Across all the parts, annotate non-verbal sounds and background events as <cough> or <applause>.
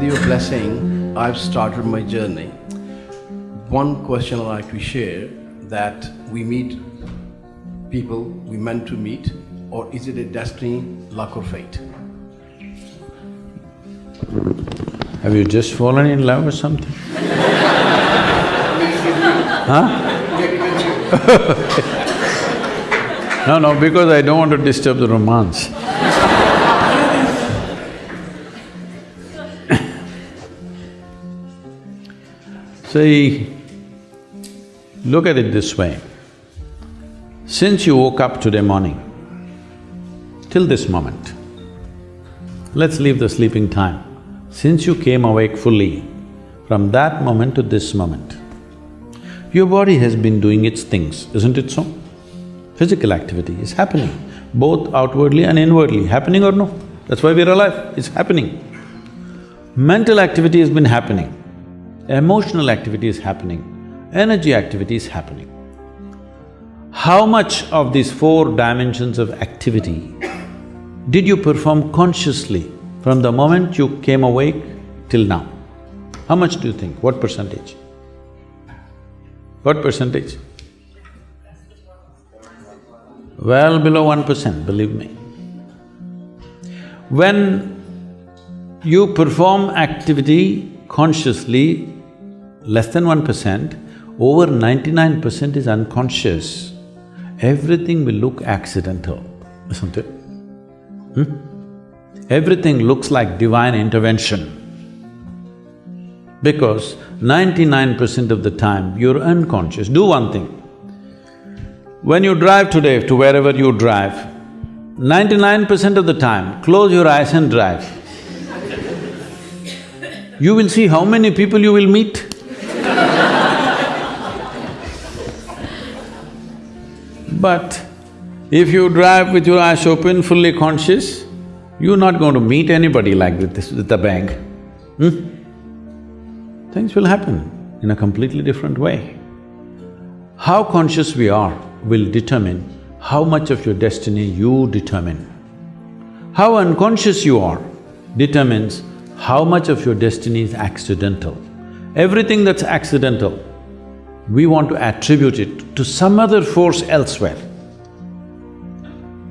with your blessing, I've started my journey. One question I'd like to share that we meet people we meant to meet, or is it a destiny, luck, or fate? Have you just fallen in love or something? huh? <laughs> no, no, because I don't want to disturb the romance. See, look at it this way. Since you woke up today morning, till this moment, let's leave the sleeping time. Since you came awake fully, from that moment to this moment, your body has been doing its things, isn't it so? Physical activity is happening, both outwardly and inwardly, happening or no? That's why we're alive, it's happening. Mental activity has been happening, emotional activity is happening, energy activity is happening. How much of these four dimensions of activity did you perform consciously from the moment you came awake till now? How much do you think? What percentage? What percentage? Well below one percent, believe me. When you perform activity consciously, less than one percent, over ninety-nine percent is unconscious. Everything will look accidental, isn't it? Hmm? Everything looks like divine intervention. Because ninety-nine percent of the time you're unconscious. Do one thing. When you drive today to wherever you drive, ninety-nine percent of the time, close your eyes and drive. You will see how many people you will meet. But if you drive with your eyes open, fully conscious, you're not going to meet anybody like this, with a bang. Hmm? Things will happen in a completely different way. How conscious we are will determine how much of your destiny you determine. How unconscious you are determines how much of your destiny is accidental. Everything that's accidental, we want to attribute it to some other force elsewhere.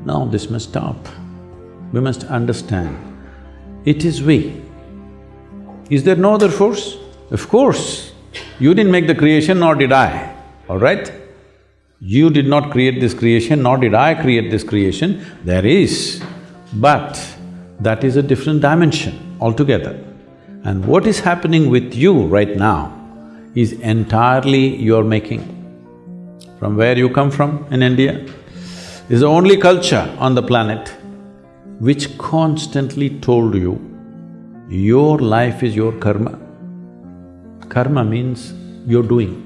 Now this must stop. We must understand, it is we. Is there no other force? Of course, you didn't make the creation nor did I, all right? You did not create this creation nor did I create this creation, there is. But that is a different dimension altogether. And what is happening with you right now is entirely your making. From where you come from in India, is the only culture on the planet which constantly told you, your life is your karma. Karma means you're doing.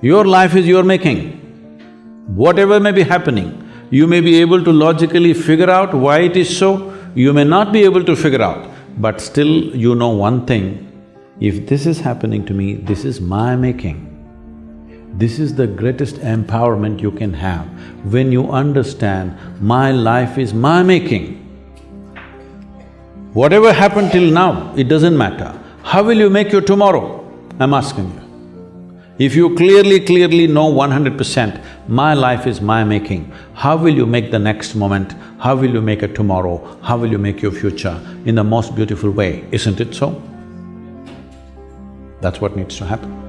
Your life is your making. Whatever may be happening, you may be able to logically figure out why it is so, you may not be able to figure out, but still you know one thing, if this is happening to me, this is my making. This is the greatest empowerment you can have when you understand, my life is my making. Whatever happened till now, it doesn't matter. How will you make your tomorrow? I'm asking you. If you clearly, clearly know one hundred percent, my life is my making, how will you make the next moment? How will you make a tomorrow? How will you make your future in the most beautiful way, isn't it so? That's what needs to happen.